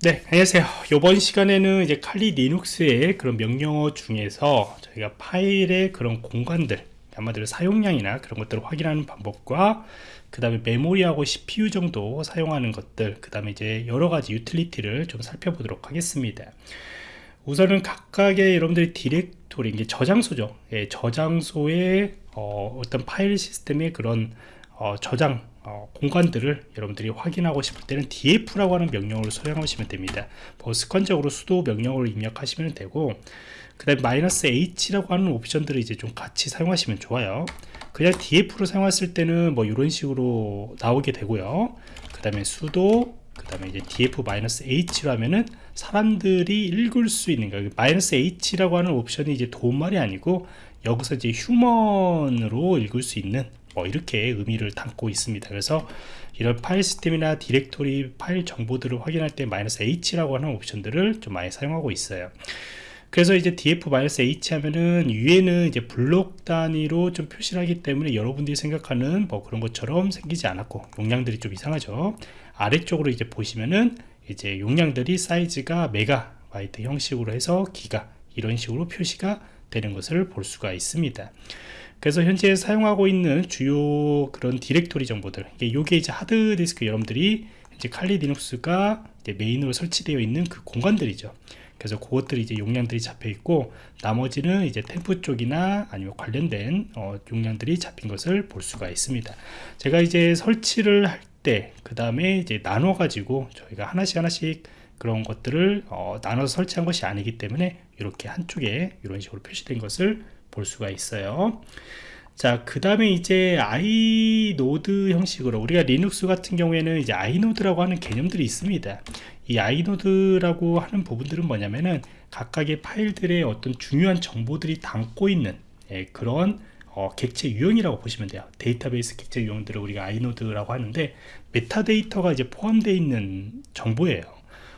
네 안녕하세요. 이번 시간에는 이제 칼리 리눅스의 그런 명령어 중에서 저희가 파일의 그런 공간들 한마디로 사용량이나 그런 것들을 확인하는 방법과 그 다음에 메모리하고 CPU 정도 사용하는 것들 그 다음에 이제 여러가지 유틸리티를 좀 살펴보도록 하겠습니다. 우선은 각각의 여러분들이 디렉토리 이게 저장소죠. 예, 저장소의 어, 떤 파일 시스템의 그런 어, 저장 어, 공간들을 여러분들이 확인하고 싶을 때는 df라고 하는 명령어를 사용하시면 됩니다. 뭐 습관적으로 수도 명령어를 입력하시면 되고 그 다음에 마이너스 h라고 하는 옵션들을 이제 좀 같이 사용하시면 좋아요. 그냥 df로 사용했을 때는 뭐 이런 식으로 나오게 되고요. 그 다음에 수도 그 다음에 이제 df-h로 하면은 사람들이 읽을 수 있는 거 마이너스 h라고 하는 옵션이 이제 도움말이 아니고 여기서 이제 휴먼으로 읽을 수 있는 뭐 이렇게 의미를 담고 있습니다. 그래서 이런 파일 시스템이나 디렉토리 파일 정보들을 확인할 때 h라고 하는 옵션들을 좀 많이 사용하고 있어요. 그래서 이제 df-h 하면은 위에는 이제 블록 단위로 좀 표시를 하기 때문에 여러분들이 생각하는 뭐 그런 것처럼 생기지 않았고 용량들이 좀 이상하죠. 아래쪽으로 이제 보시면은 이제 용량들이 사이즈가 메가 바이트 형식으로 해서 기가 이런 식으로 표시가 되는 것을 볼 수가 있습니다 그래서 현재 사용하고 있는 주요 그런 디렉토리 정보들 이게 이제 하드디스크 여러분들이 이제 칼리 리눅스가 이제 메인으로 설치되어 있는 그 공간들이죠. 그래서 그것들이 이제 용량들이 잡혀 있고 나머지는 이제 temp 쪽이나 아니면 관련된 어, 용량들이 잡힌 것을 볼 수가 있습니다. 제가 이제 설치를 할 때 그 다음에 이제 나눠 가지고 저희가 하나씩 하나씩 그런 것들을 어, 나눠서 설치한 것이 아니기 때문에 이렇게 한쪽에 이런 식으로 표시된 것을 볼 수가 있어요 자, 그 다음에 이제 inode 형식으로 우리가 리눅스 같은 경우에는 이제 inode라고 하는 개념들이 있습니다. 이 inode라고 하는 부분들은 뭐냐면은 각각의 파일들의 어떤 중요한 정보들이 담고 있는 예, 그런 어, 객체 유형이라고 보시면 돼요. 데이터베이스 객체 유형들을 우리가 inode라고 하는데 메타데이터가 이제 포함되어 있는 정보예요.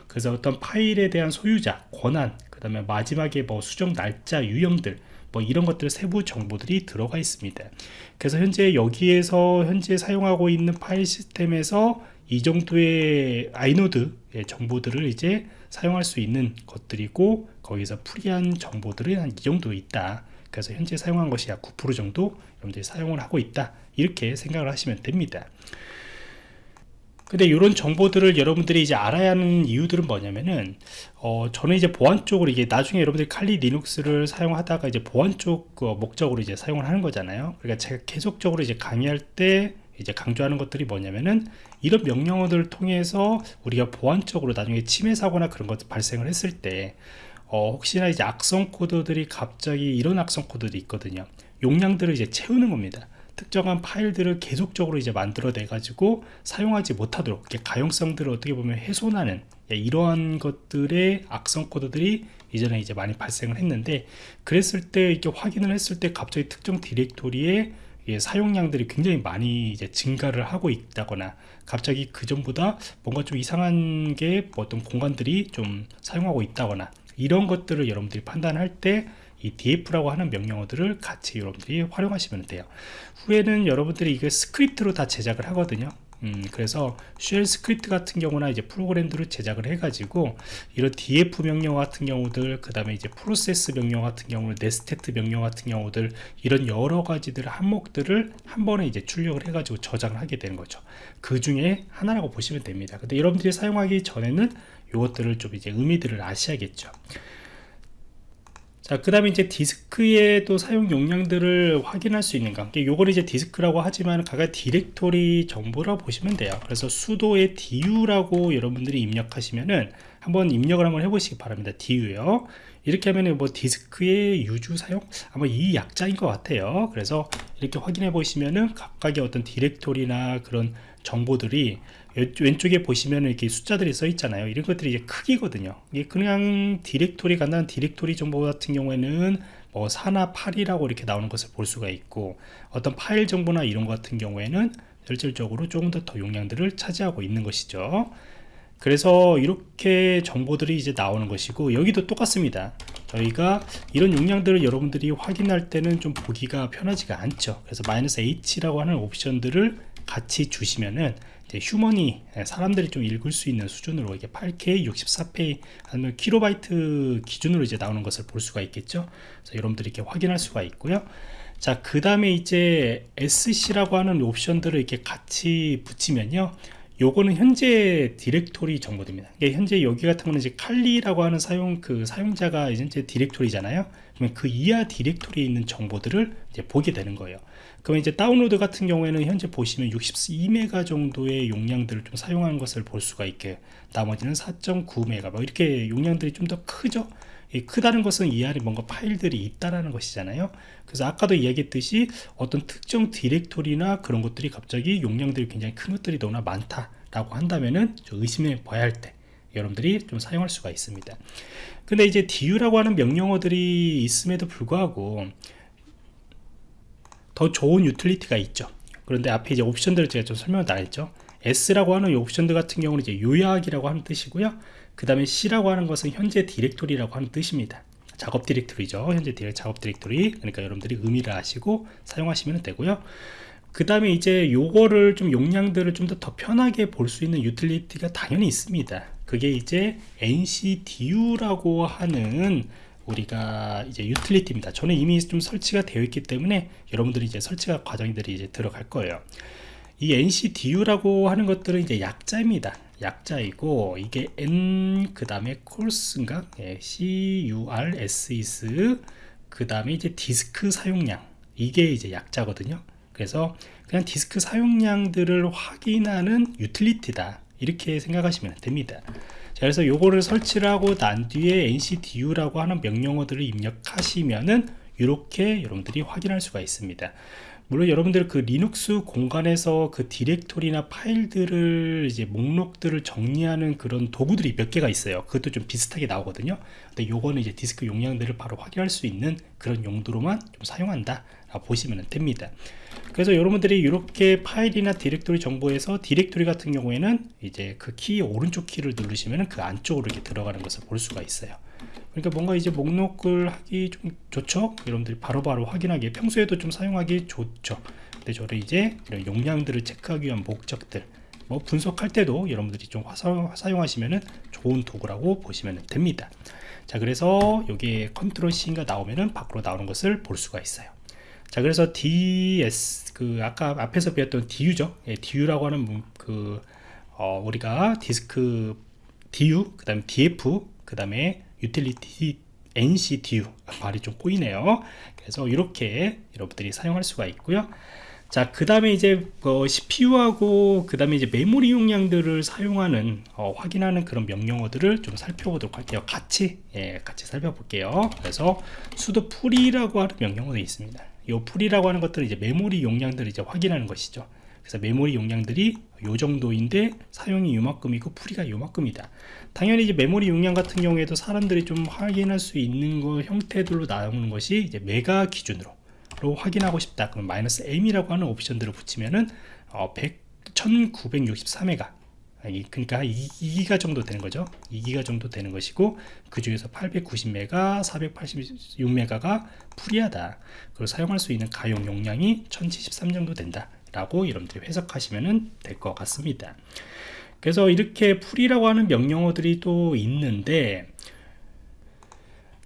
그래서 어떤 파일에 대한 소유자, 권한, 그 다음에 마지막에 뭐 수정 날짜 유형들 뭐 이런 것들 세부 정보들이 들어가 있습니다. 그래서 현재 여기에서 현재 사용하고 있는 파일 시스템에서 이 정도의 아이노드 정보들을 이제 사용할 수 있는 것들이고 거기서 프리한 정보들은 한 이 정도 있다. 그래서 현재 사용한 것이 약 9% 정도 여러분들이 사용을 하고 있다. 이렇게 생각을 하시면 됩니다 근데 이런 정보들을 여러분들이 이제 알아야 하는 이유들은 뭐냐면은 어 저는 이제 보안 쪽으로 이게 나중에 여러분들이 칼리 리눅스를 사용하다가 이제 보안 쪽그 목적으로 이제 사용을 하는 거잖아요. 그러니까 제가 계속적으로 이제 강의할 때 이제 강조하는 것들이 뭐냐면은 이런 명령어들을 통해서 우리가 보안적으로 나중에 침해 사고나 그런 것 발생을 했을 때 어, 혹시나 이제 악성 코드들이 갑자기 이런 악성 코드들이 있거든요. 용량들을 이제 채우는 겁니다 특정한 파일들을 계속적으로 이제 만들어내 가지고 사용하지 못하도록 가용성들을 어떻게 보면 훼손하는 예, 이러한 것들의 악성 코드들이 이전에 이제 많이 발생을 했는데 그랬을 때 이렇게 확인을 했을 때 갑자기 특정 디렉토리에 예, 사용량들이 굉장히 많이 이제 증가를 하고 있다거나 갑자기 그 전보다 뭔가 좀 이상한 게뭐 어떤 공간들이 좀 사용하고 있다거나 이런 것들을 여러분들이 판단할 때 이 df라고 하는 명령어들을 같이 여러분들이 활용하시면 돼요. 후에는 여러분들이 이게 스크립트로 다 제작을 하거든요. 음, 그래서 shell 스크립트 같은 경우나 이제 프로그램들을 제작을 해가지고 이런 df 명령 같은 경우들 그 다음에 이제 프로세스 명령 같은 경우 netstat 명령 같은 경우들 이런 여러 가지들 항목들을 한 번에 이제 출력을 해가지고 저장을 하게 되는 거죠. 그 중에 하나라고 보시면 됩니다. 근데 여러분들이 사용하기 전에는 이것들을 좀 이제 의미들을 아셔야겠죠 자, 그 다음에 이제 디스크의 또 사용 용량들을 확인할 수 있는가. 요걸 이제 디스크라고 하지만 각각 디렉토리 정보라고 보시면 돼요. 그래서 sudo의 du라고 여러분들이 입력하시면은 한번 입력을 한번 해보시기 바랍니다. du요. 이렇게 하면은 뭐 디스크의 usage 사용? 아마 이 약자인 것 같아요. 그래서 이렇게 확인해 보시면은 각각의 어떤 디렉토리나 그런 정보들이 왼쪽에 보시면 이렇게 숫자들이 써 있잖아요. 이런 것들이 이제 크기거든요. 이게 그냥 디렉토리 간단한 디렉토리 정보 같은 경우에는 뭐 4나 8이라고 이렇게 나오는 것을 볼 수가 있고 어떤 파일 정보나 이런 것 같은 경우에는 실질적으로 조금 더 더 용량들을 차지하고 있는 것이죠. 그래서 이렇게 정보들이 이제 나오는 것이고 여기도 똑같습니다. 저희가 이런 용량들을 여러분들이 확인할 때는 좀 보기가 편하지가 않죠. 그래서 마이너스 H라고 하는 옵션들을 같이 주시면은 휴먼이 예, 사람들이 좀 읽을 수 있는 수준으로 이게 8K, 64P 아니면 킬로바이트 기준으로 이제 나오는 것을 볼 수가 있겠죠. 그래서 여러분들이 이렇게 확인할 수가 있고요. 자, 그 다음에 이제 SC라고 하는 옵션들을 이렇게 같이 붙이면요. 요거는 현재 디렉토리 정보들입니다. 이게 현재 여기 같은 거는 이제 칼리라고 하는 사용 그 사용자가 현재 디렉토리잖아요. 그러면 그 이하 디렉토리에 있는 정보들을 이제 보게 되는 거예요. 그러면 이제 다운로드 같은 경우에는 현재 보시면 62메가 정도의 용량들을 좀 사용하는 것을 볼 수가 있게 나머지는 4.9메가 뭐 이렇게 용량들이 좀 더 크죠. 이 크다는 것은 이 안에 뭔가 파일들이 있다라는 것이잖아요. 그래서 아까도 이야기했듯이 어떤 특정 디렉토리나 그런 것들이 갑자기 용량들이 굉장히 큰 것들이 너무나 많다라고 한다면은 좀 의심해 봐야 할 때 여러분들이 좀 사용할 수가 있습니다. 근데 이제 du라고 하는 명령어들이 있음에도 불구하고 더 좋은 유틸리티가 있죠. 그런데 앞에 이제 옵션들을 제가 좀 설명을 다 했죠. S라고 하는 이 옵션들 같은 경우는 이제 요약이라고 하는 뜻이고요. 그 다음에 C라고 하는 것은 현재 디렉토리라고 하는 뜻입니다. 작업 디렉토리죠. 현재 디렉 작업 디렉토리. 그러니까 여러분들이 의미를 아시고 사용하시면 되고요. 그 다음에 이제 요거를 좀 용량들을 좀더더 편하게 볼 수 있는 유틸리티가 당연히 있습니다. 그게 이제 NCDU라고 하는 우리가 이제 유틸리티입니다. 저는 이미 좀 설치가 되어 있기 때문에 여러분들이 이제 설치가 과정들이 이제 들어갈 거예요. 이 NCDU라고 하는 것들은 이제 약자입니다. 약자이고 이게 N 그 다음에 curses인가 예, curses 그 다음에 이제 디스크 사용량 이게 이제 약자거든요. 그래서 그냥 디스크 사용량들을 확인하는 유틸리티다 이렇게 생각하시면 됩니다. 자, 그래서 요거를 설치를 하고 난 뒤에 ncdu라고 하는 명령어들을 입력하시면은 이렇게 여러분들이 확인할 수가 있습니다. 물론 여러분들 그 리눅스 공간에서 그 디렉토리나 파일들을 이제 목록들을 정리하는 그런 도구들이 몇 개가 있어요. 그것도 좀 비슷하게 나오거든요. 근데 요거는 이제 디스크 용량들을 바로 확인할 수 있는 그런 용도로만 좀 사용한다. 보시면 됩니다. 그래서 여러분들이 이렇게 파일이나 디렉토리 정보에서 디렉토리 같은 경우에는 이제 그 키 오른쪽 키를 누르시면 그 안쪽으로 이렇게 들어가는 것을 볼 수가 있어요. 그러니까 뭔가 이제 목록을 하기 좀 좋죠 여러분들이 바로바로 바로 확인하기 평소에도 좀 사용하기 좋죠 근데 저를 이제 이런 용량들을 체크하기 위한 목적들 뭐 분석할 때도 여러분들이 좀 사용하시면 좋은 도구라고 보시면 됩니다 자 그래서 여기에 Ctrl C가 나오면은 밖으로 나오는 것을 볼 수가 있어요 자 그래서 DS 그 아까 앞에서 배웠던 DU죠? 예, DU라고 하는 그 어, 우리가 디스크 DU 그 다음에 DF 그 다음에 유틸리티 NCDU 말이 좀 꼬이네요. 그래서 이렇게 여러분들이 사용할 수가 있고요 자 그 다음에 이제 어, CPU하고 그 다음에 이제 메모리 용량들을 사용하는 어, 확인하는 그런 명령어들을 좀 살펴보도록 할게요. 같이 예, 같이 살펴볼게요. 그래서 sudo free라고 하는 명령어도 있습니다. 이 free라고 하는 것들은 이제 메모리 용량들을 이제 확인하는 것이죠. 그래서 메모리 용량들이 요 정도인데 사용이 요만큼이고 free가 요만큼이다. 당연히 이제 메모리 용량 같은 경우에도 사람들이 좀 확인할 수 있는 거 형태들로 나오는 것이 이제 메가 기준으로 확인하고 싶다. 그럼 마이너스 m이라고 하는 옵션들을 붙이면은 어, 100, 1964메가 그러니까 2, 기가 정도 되는 거죠. 2기가 정도 되는 것이고 그 중에서 890메가 486메가가 free하다. 그리고 사용할 수 있는 가용 용량이 1073 정도 된다 라고 여러분들이 해석하시면 될 것 같습니다. 그래서 이렇게 free라고 하는 명령어들이 또 있는데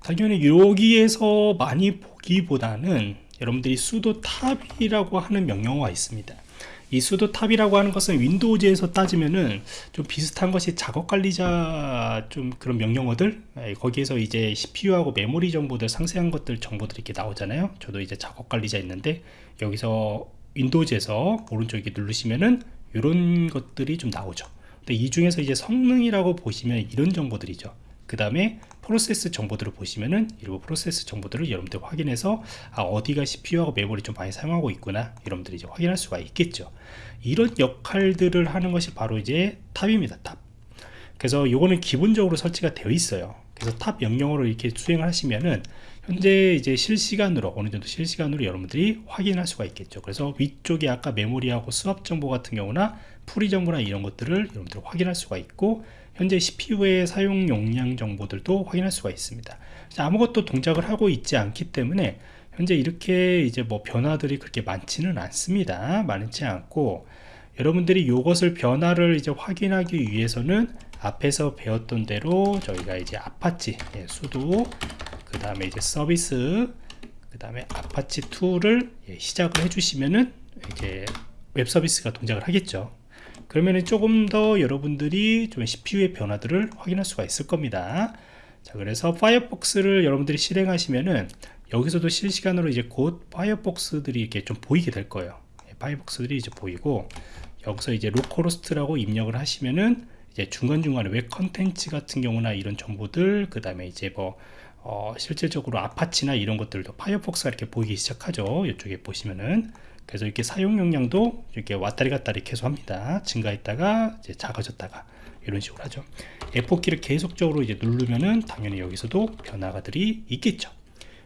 당연히 여기에서 많이 보기보다는 여러분들이 sudo top이라고 하는 명령어가 있습니다. 이 sudo top이라고 하는 것은 윈도우즈에서 따지면은 좀 비슷한 것이 작업 관리자 좀 그런 명령어들 예, 거기에서 이제 CPU하고 메모리 정보들 상세한 것들 정보들이 이렇게 나오잖아요. 저도 이제 작업 관리자 있는데 여기서 윈도우즈에서 오른쪽에 누르시면은 이런 것들이 좀 나오죠. 근데 이 중에서 이제 성능이라고 보시면 이런 정보들이죠 그 다음에 프로세스 정보들을 보시면은 일부 프로세스 정보들을 여러분들 확인해서 아, 어디가 CPU하고 메모리 좀 많이 사용하고 있구나 여러분들이 이제 확인할 수가 있겠죠. 이런 역할들을 하는 것이 바로 이제 top입니다 top. 그래서 이거는 기본적으로 설치가 되어 있어요. 그래서 top 명령어를 이렇게 수행을 하시면은 현재 이제 실시간으로 어느 정도 실시간으로 여러분들이 확인할 수가 있겠죠. 그래서 위쪽에 아까 메모리하고 swap 정보 같은 경우나 free 정보나 이런 것들을 여러분들 확인할 수가 있고 현재 CPU의 사용 용량 정보들도 확인할 수가 있습니다. 아무것도 동작을 하고 있지 않기 때문에 현재 이렇게 이제 뭐 변화들이 그렇게 많지는 않습니다. 많지 않고 여러분들이 이것을 변화를 이제 확인하기 위해서는 앞에서 배웠던 대로 저희가 이제 아파치 예, sudo 그 다음에 이제 서비스 그 다음에 아파치 2를 예, 시작을 해주시면은 이제 웹 서비스가 동작을 하겠죠 그러면은 조금 더 여러분들이 좀 CPU의 변화들을 확인할 수가 있을 겁니다. 자 그래서 파이어폭스를 여러분들이 실행하시면은 여기서도 실시간으로 이제 곧 파이어폭스들이 이렇게 좀 보이게 될 거예요. 예, 파이어폭스들이 이제 보이고 여기서 이제 localhost라고 입력을 하시면은 이제 중간중간에 웹 컨텐츠 같은 경우나 이런 정보들 그 다음에 이제 뭐 어, 실질적으로 아파치나 이런 것들도 파이어폭스가 이렇게 보이기 시작하죠. 이쪽에 보시면은 그래서 이렇게 사용 용량도 이렇게 왔다리 갔다리 계속 합니다. 증가했다가 이제 작아졌다가 이런 식으로 하죠. F4키를 계속적으로 이제 누르면은 당연히 여기서도 변화가들이 있겠죠.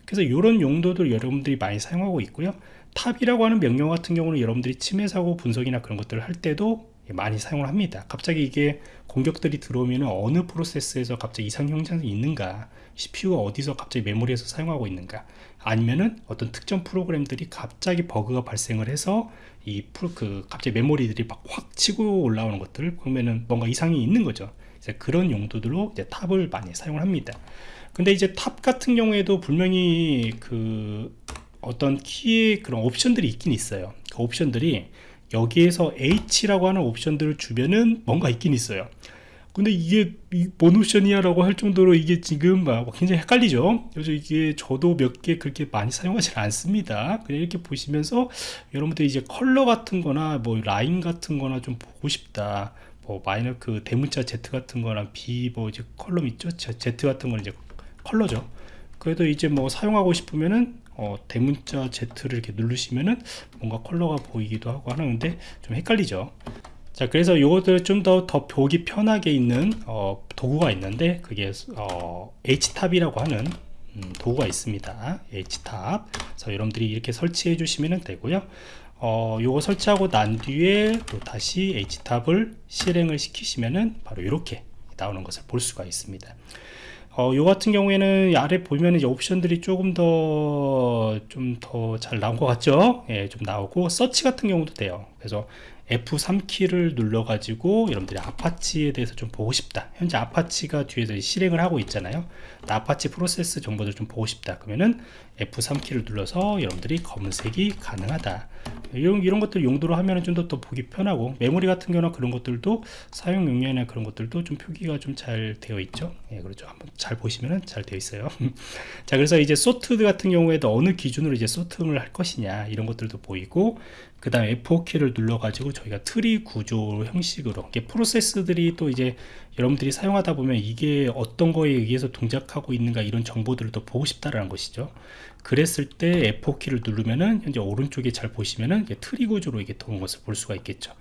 그래서 이런 용도들 여러분들이 많이 사용하고 있고요. top이라고 하는 명령 같은 경우는 여러분들이 침해 사고 분석이나 그런 것들을 할 때도 많이 사용을 합니다. 갑자기 이게 공격들이 들어오면 어느 프로세스에서 갑자기 이상 현상이 있는가 CPU가 어디서 갑자기 메모리에서 사용하고 있는가 아니면은 어떤 특정 프로그램들이 갑자기 버그가 발생을 해서 이 프로 그 갑자기 메모리들이 막 확 치고 올라오는 것들을 보면은 뭔가 이상이 있는 거죠. 이제 그런 용도들로 이제 top을 많이 사용을 합니다. 근데 이제 top 같은 경우에도 분명히 그 어떤 키의 그런 옵션들이 있긴 있어요. 그 옵션들이 여기에서 H라고 하는 옵션들을 주면은 뭔가 있긴 있어요 근데 이게 뭔 옵션이야 라고 할 정도로 이게 지금 막 굉장히 헷갈리죠. 그래서 이게 저도 몇 개 그렇게 많이 사용하지 않습니다. 그냥 이렇게 보시면서 여러분들 이제 컬러 같은 거나 뭐 라인 같은 거나 좀 보고 싶다. 뭐 마이너 그 대문자 Z 같은 거나 B 뭐 이제 column 있죠? Z 같은 거는 이제 컬러죠. 그래도 이제 뭐 사용하고 싶으면은 어, 대문자 Z를 이렇게 누르시면은 뭔가 컬러가 보이기도 하고 하는데 좀 헷갈리죠 자 그래서 이것들 좀더 더 보기 편하게 있는 어, 도구가 있는데 그게 어, htop이라고 하는 음, 도구가 있습니다. htop. 그래서 여러분들이 이렇게 설치해 주시면 되고요. 어, 요거 설치하고 난 뒤에 또 다시 htop을 실행을 시키시면은 바로 이렇게 나오는 것을 볼 수가 있습니다. 어, 요 같은 경우에는 아래 보면 이제 옵션들이 조금 더 좀 더 잘 나온 것 같죠? 예, 좀 나오고 서치 같은 경우도 돼요. 그래서 F3키를 눌러 가지고 여러분들이 아파치에 대해서 좀 보고 싶다. 현재 아파치가 뒤에서 실행을 하고 있잖아요. 아파치 프로세스 정보들 좀 보고 싶다. 그러면은 F3키를 눌러서 여러분들이 검색이 가능하다. 이런, 이런 것들 용도로 하면은 좀 더 더 보기 편하고 메모리 같은 경우나 그런 것들도 사용 용량이나 그런 것들도 좀 표기가 좀 잘 되어 있죠. 예 그렇죠. 한번 잘 보시면은 잘 되어 있어요. 자 그래서 이제 sort 같은 경우에도 어느 기준으로 이제 sorting을 할 것이냐 이런 것들도 보이고 그 다음에 F4키를 눌러 가지고 저희가 트리 구조 형식으로 이게 프로세스들이 또 이제 여러분들이 사용하다 보면 이게 어떤 거에 의해서 동작하고 있는가 이런 정보들을 또 보고 싶다라는 것이죠. 그랬을 때 F4키를 누르면은 현재 오른쪽에 잘 보시면은 트리 구조로 이게 도는 것을 볼 수가 있겠죠.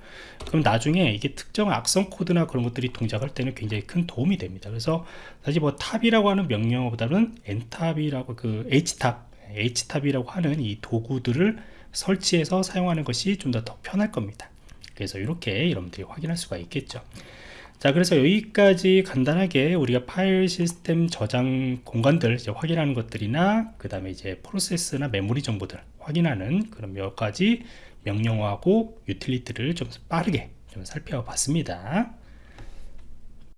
그럼 나중에 이게 특정 악성 코드나 그런 것들이 동작할 때는 굉장히 큰 도움이 됩니다. 그래서 사실 뭐 top이라고 하는 명령어보다는 ntop이라고 그 htop htop이라고 하는 이 도구들을 설치해서 사용하는 것이 좀 더 더 편할 겁니다 그래서 이렇게 여러분들이 확인할 수가 있겠죠. 자 그래서 여기까지 간단하게 우리가 파일 시스템 저장 공간들 이제 확인하는 것들이나 그 다음에 이제 프로세스나 메모리 정보들 확인하는 그런 몇 가지 명령어하고 유틸리티를 좀 빠르게 좀 살펴봤습니다